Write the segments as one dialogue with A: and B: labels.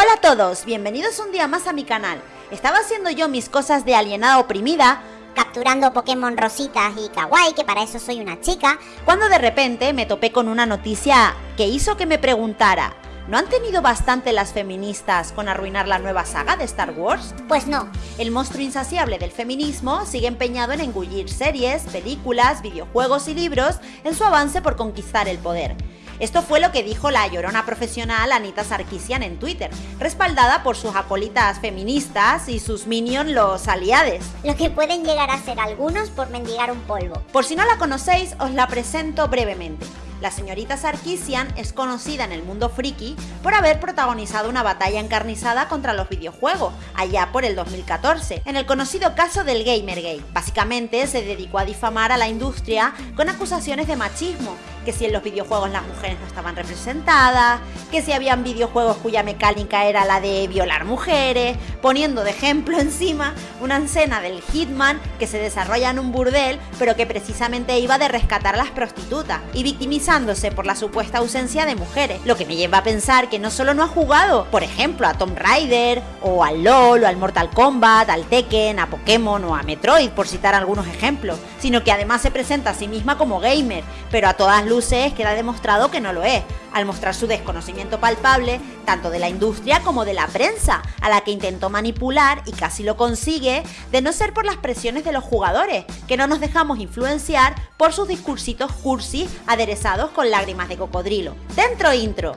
A: Hola a todos, bienvenidos un día más a mi canal. Estaba haciendo yo mis cosas de alienada oprimida,
B: capturando Pokémon rositas y kawaii, que para eso soy una chica,
A: cuando de repente me topé con una noticia que hizo que me preguntara, ¿no han tenido bastante las feministas con arruinar la nueva saga de Star Wars?
B: Pues no.
A: El monstruo insaciable del feminismo sigue empeñado en engullir series, películas, videojuegos y libros en su avance por conquistar el poder. Esto fue lo que dijo la llorona profesional Anita Sarkisian en Twitter, respaldada por sus acolitas feministas y sus minions los aliades.
B: Lo que pueden llegar a ser algunos por mendigar un polvo.
A: Por si no la conocéis, os la presento brevemente. La señorita Sarkisian es conocida en el mundo friki por haber protagonizado una batalla encarnizada contra los videojuegos, allá por el 2014, en el conocido caso del Gamergate. Básicamente se dedicó a difamar a la industria con acusaciones de machismo que si en los videojuegos las mujeres no estaban representadas, que si habían videojuegos cuya mecánica era la de violar mujeres, poniendo de ejemplo encima una escena del Hitman que se desarrolla en un burdel, pero que precisamente iba de rescatar a las prostitutas, y victimizándose por la supuesta ausencia de mujeres, lo que me lleva a pensar que no solo no ha jugado, por ejemplo, a Tomb Raider, o al LOL, o al Mortal Kombat, al Tekken, a Pokémon o a Metroid, por citar algunos ejemplos, sino que además se presenta a sí misma como gamer, pero a todas luces queda demostrado que no lo es, al mostrar su desconocimiento palpable tanto de la industria como de la prensa, a la que intentó manipular y casi lo consigue, de no ser por las presiones de los jugadores, que no nos dejamos influenciar por sus discursitos cursi aderezados con lágrimas de cocodrilo. Dentro intro.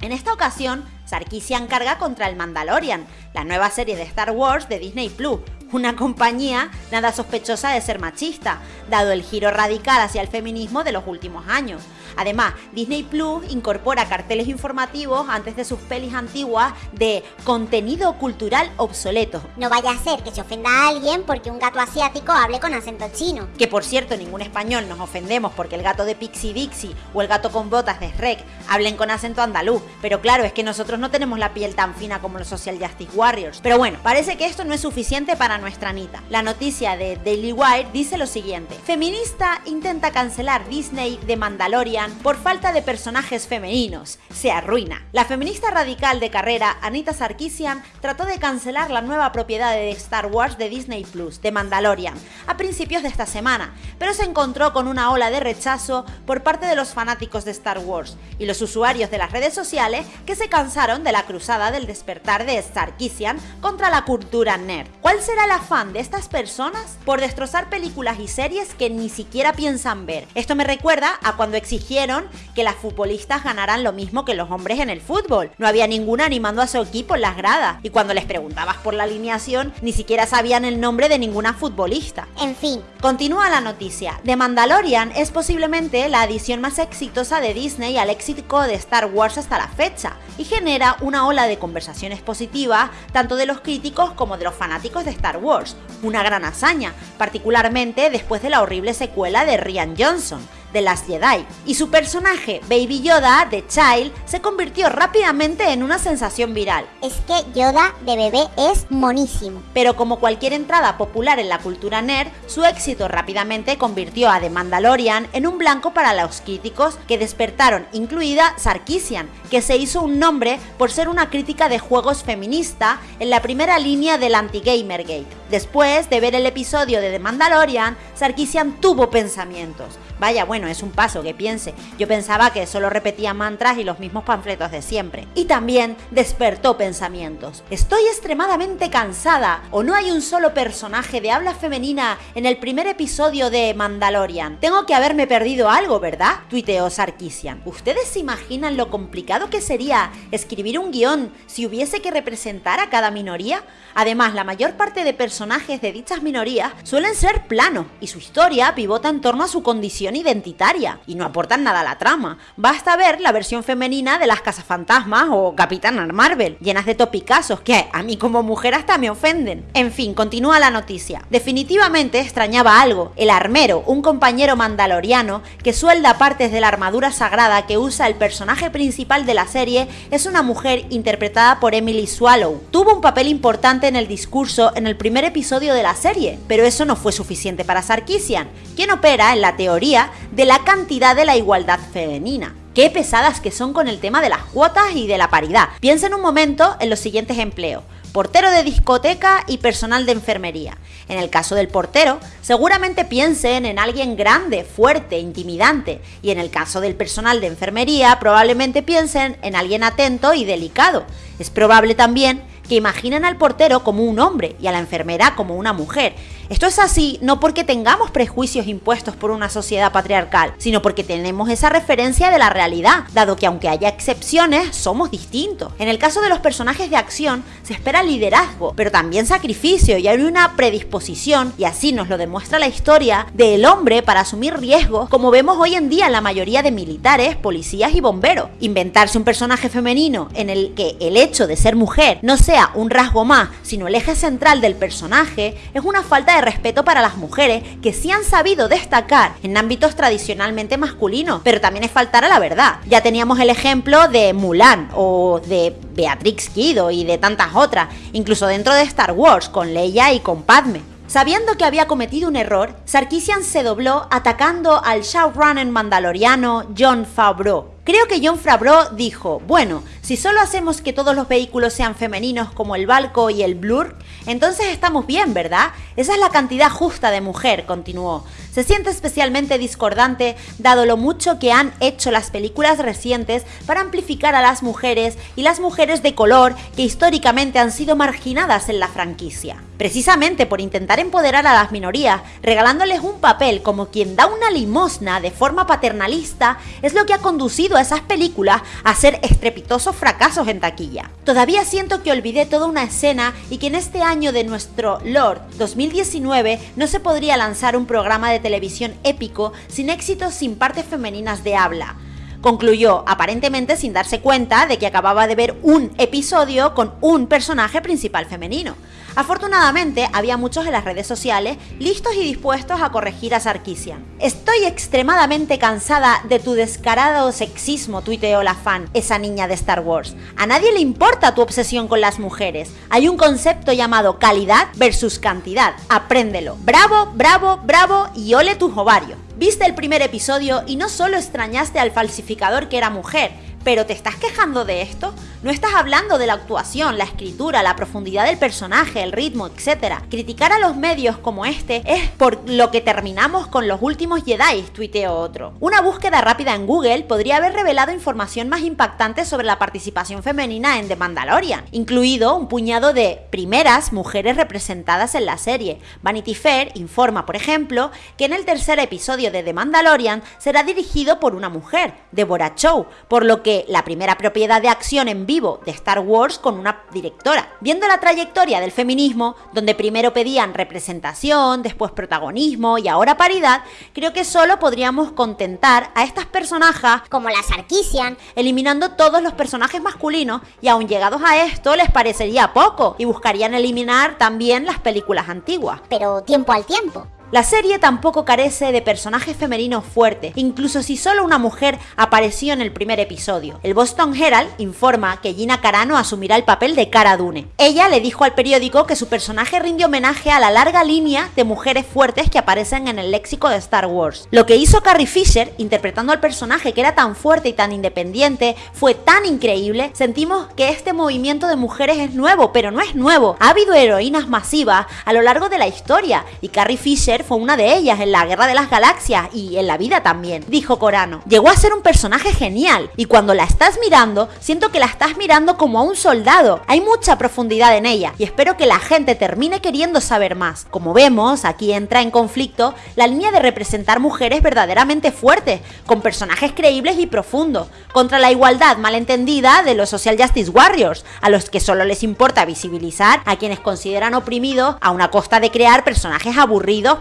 A: En esta ocasión, Sarkisian carga contra el Mandalorian, la nueva serie de Star Wars de Disney Plus, una compañía nada sospechosa de ser machista, dado el giro radical hacia el feminismo de los últimos años. Además, Disney Plus incorpora carteles informativos antes de sus pelis antiguas de contenido cultural obsoleto.
B: No vaya a ser que se ofenda a alguien porque un gato asiático hable con acento chino.
A: Que por cierto, ningún español nos ofendemos porque el gato de Pixie Dixie o el gato con botas de Shrek hablen con acento andaluz. Pero claro, es que nosotros no tenemos la piel tan fina como los Social Justice Warriors. Pero bueno, parece que esto no es suficiente para nuestra Anita. La noticia de Daily Wire dice lo siguiente. Feminista intenta cancelar Disney de Mandalorian por falta de personajes femeninos. Se arruina. La feminista radical de carrera Anita Sarkisian trató de cancelar la nueva propiedad de Star Wars de Disney Plus, de Mandalorian, a principios de esta semana, pero se encontró con una ola de rechazo por parte de los fanáticos de Star Wars y los usuarios de las redes sociales que se cansaron de la cruzada del despertar de Sarkisian contra la cultura nerd. ¿Cuál será el afán de estas personas por destrozar películas y series que ni siquiera piensan ver? Esto me recuerda a cuando exigieron que las futbolistas ganaran lo mismo que los hombres en el fútbol. No había ninguna animando a su equipo en las gradas y cuando les preguntabas por la alineación ni siquiera sabían el nombre de ninguna futbolista.
B: En fin.
A: Continúa la noticia. The Mandalorian es posiblemente la adición más exitosa de Disney al éxito de Star Wars hasta la fecha y genera una ola de conversaciones positivas tanto de los críticos como de los fanáticos de Star Wars. Una gran hazaña, particularmente después de la horrible secuela de Rian Johnson de las Jedi, y su personaje, Baby Yoda, de Child, se convirtió rápidamente en una sensación viral.
B: Es que Yoda de bebé es monísimo.
A: Pero como cualquier entrada popular en la cultura nerd, su éxito rápidamente convirtió a The Mandalorian en un blanco para los críticos que despertaron, incluida Sarkisian, que se hizo un nombre por ser una crítica de juegos feminista en la primera línea del anti-Gamergate. Después de ver el episodio de The Mandalorian, Sarkisian tuvo pensamientos. Vaya, bueno, es un paso que piense. Yo pensaba que solo repetía mantras y los mismos panfletos de siempre. Y también despertó pensamientos. Estoy extremadamente cansada o no hay un solo personaje de habla femenina en el primer episodio de Mandalorian. Tengo que haberme perdido algo, ¿verdad? Tuiteó Sarkisian. ¿Ustedes se imaginan lo complicado que sería escribir un guion si hubiese que representar a cada minoría? Además, la mayor parte de personajes de dichas minorías suelen ser planos y su historia pivota en torno a su condición identitaria y no aportan nada a la trama. Basta ver la versión femenina de las cazafantasmas o Capitana Marvel, llenas de topicazos que a mí como mujer hasta me ofenden. En fin, continúa la noticia. Definitivamente extrañaba algo. El armero, un compañero mandaloriano que suelda partes de la armadura sagrada que usa el personaje principal de la serie, es una mujer interpretada por Emily Swallow. Tuvo un papel importante en el discurso en el primer episodio de la serie, pero eso no fue suficiente para Sarkisian, quien opera en la teoría de la cantidad de la igualdad femenina. Qué pesadas que son con el tema de las cuotas y de la paridad. Piensen un momento en los siguientes empleos portero de discoteca y personal de enfermería. En el caso del portero, seguramente piensen en alguien grande, fuerte, intimidante, y en el caso del personal de enfermería, probablemente piensen en alguien atento y delicado. Es probable también que imaginen al portero como un hombre y a la enfermera como una mujer. Esto es así no porque tengamos prejuicios impuestos por una sociedad patriarcal, sino porque tenemos esa referencia de la realidad, dado que aunque haya excepciones, somos distintos. En el caso de los personajes de acción, se espera liderazgo, pero también sacrificio y hay una predisposición, y así nos lo demuestra la historia, del hombre para asumir riesgos, como vemos hoy en día en la mayoría de militares, policías y bomberos. Inventarse un personaje femenino en el que el hecho de ser mujer no sea un rasgo más, sino el eje central del personaje, es una falta de respeto para las mujeres que sí han sabido destacar en ámbitos tradicionalmente masculinos, pero también es faltar a la verdad. Ya teníamos el ejemplo de Mulan o de Beatrix Kido y de tantas otras, incluso dentro de Star Wars con Leia y con Padme. Sabiendo que había cometido un error, Sarkisian se dobló atacando al showrunner mandaloriano John Favreau, Creo que John Favreau dijo, bueno, si solo hacemos que todos los vehículos sean femeninos como el Balco y el Blur, entonces estamos bien, ¿verdad? Esa es la cantidad justa de mujer, continuó. Se siente especialmente discordante dado lo mucho que han hecho las películas recientes para amplificar a las mujeres y las mujeres de color que históricamente han sido marginadas en la franquicia. Precisamente por intentar empoderar a las minorías, regalándoles un papel como quien da una limosna de forma paternalista, es lo que ha conducido a esas películas a ser estrepitosos fracasos en taquilla. Todavía siento que olvidé toda una escena y que en este año de nuestro Lord 2019 no se podría lanzar un programa de televisión épico sin éxitos sin partes femeninas de habla concluyó, aparentemente sin darse cuenta de que acababa de ver un episodio con un personaje principal femenino. Afortunadamente, había muchos en las redes sociales listos y dispuestos a corregir a Sarkisian. Estoy extremadamente cansada de tu descarado sexismo, tuiteó la fan, esa niña de Star Wars. A nadie le importa tu obsesión con las mujeres. Hay un concepto llamado calidad versus cantidad. Apréndelo. Bravo, bravo, bravo y ole tus ovarios. Viste el primer episodio y no solo extrañaste al falsificador que era mujer, pero ¿te estás quejando de esto? No estás hablando de la actuación, la escritura, la profundidad del personaje, el ritmo, etc. Criticar a los medios como este es por lo que terminamos con los últimos Jedi, tuiteó otro. Una búsqueda rápida en Google podría haber revelado información más impactante sobre la participación femenina en The Mandalorian, incluido un puñado de primeras mujeres representadas en la serie. Vanity Fair informa, por ejemplo, que en el tercer episodio de The Mandalorian será dirigido por una mujer, Deborah Chow, por lo que la primera propiedad de acción en vivo de Star Wars con una directora. Viendo la trayectoria del feminismo, donde primero pedían representación, después protagonismo y ahora paridad, creo que solo podríamos contentar a estas personajes
B: como la Sarkisian,
A: eliminando todos los personajes masculinos y aun llegados a esto les parecería poco y buscarían eliminar también las películas antiguas.
B: Pero tiempo al tiempo.
A: La serie tampoco carece de personajes femeninos fuertes, incluso si solo una mujer apareció en el primer episodio. El Boston Herald informa que Gina Carano asumirá el papel de Cara Dune. Ella le dijo al periódico que su personaje rinde homenaje a la larga línea de mujeres fuertes que aparecen en el léxico de Star Wars. Lo que hizo Carrie Fisher, interpretando al personaje que era tan fuerte y tan independiente, fue tan increíble, sentimos que este movimiento de mujeres es nuevo, pero no es nuevo. Ha habido heroínas masivas a lo largo de la historia y Carrie Fisher fue una de ellas en la Guerra de las Galaxias y en la vida también, dijo Corano. Llegó a ser un personaje genial y cuando la estás mirando, siento que la estás mirando como a un soldado. Hay mucha profundidad en ella y espero que la gente termine queriendo saber más. Como vemos, aquí entra en conflicto la línea de representar mujeres verdaderamente fuertes, con personajes creíbles y profundos, contra la igualdad malentendida de los Social Justice Warriors, a los que solo les importa visibilizar a quienes consideran oprimidos a una costa de crear personajes aburridos,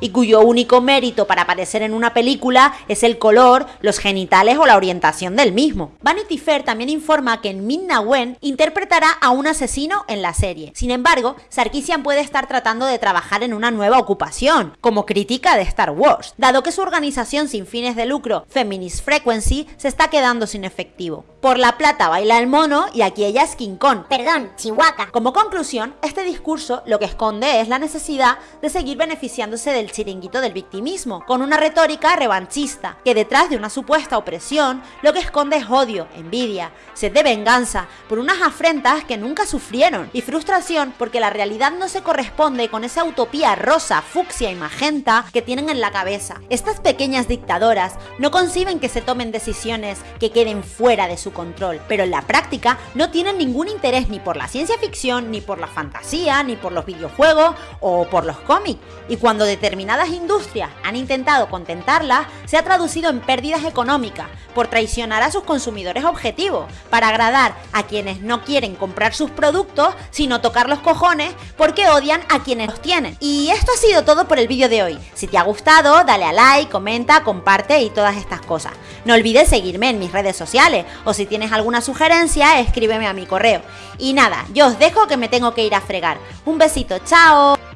A: y cuyo único mérito para aparecer en una película es el color, los genitales o la orientación del mismo. Vanity Fair también informa que Minna Wen interpretará a un asesino en la serie. Sin embargo, Sarkisian puede estar tratando de trabajar en una nueva ocupación, como crítica de Star Wars, dado que su organización sin fines de lucro, Feminist Frequency, se está quedando sin efectivo. Por la plata baila el mono y aquí ella es King Kong.
B: Perdón, Chihuahua.
A: Como conclusión, este discurso lo que esconde es la necesidad de seguir beneficiándose del chiringuito del victimismo, con una retórica revanchista, que detrás de una supuesta opresión lo que esconde es odio, envidia, sed de venganza por unas afrentas que nunca sufrieron y frustración porque la realidad no se corresponde con esa utopía rosa, fucsia y magenta que tienen en la cabeza. Estas pequeñas dictadoras no conciben que se tomen decisiones que queden fuera de su control, pero en la práctica no tienen ningún interés ni por la ciencia ficción, ni por la fantasía, ni por los videojuegos o por los cómics. Y cuando determinadas industrias han intentado contentarlas, se ha traducido en pérdidas económicas por traicionar a sus consumidores objetivos, para agradar a quienes no quieren comprar sus productos, sino tocar los cojones porque odian a quienes los tienen. Y esto ha sido todo por el vídeo de hoy. Si te ha gustado, dale a like, comenta, comparte y todas estas cosas. No olvides seguirme en mis redes sociales o si tienes alguna sugerencia, escríbeme a mi correo. Y nada, yo os dejo que me tengo que ir a fregar. Un besito, chao.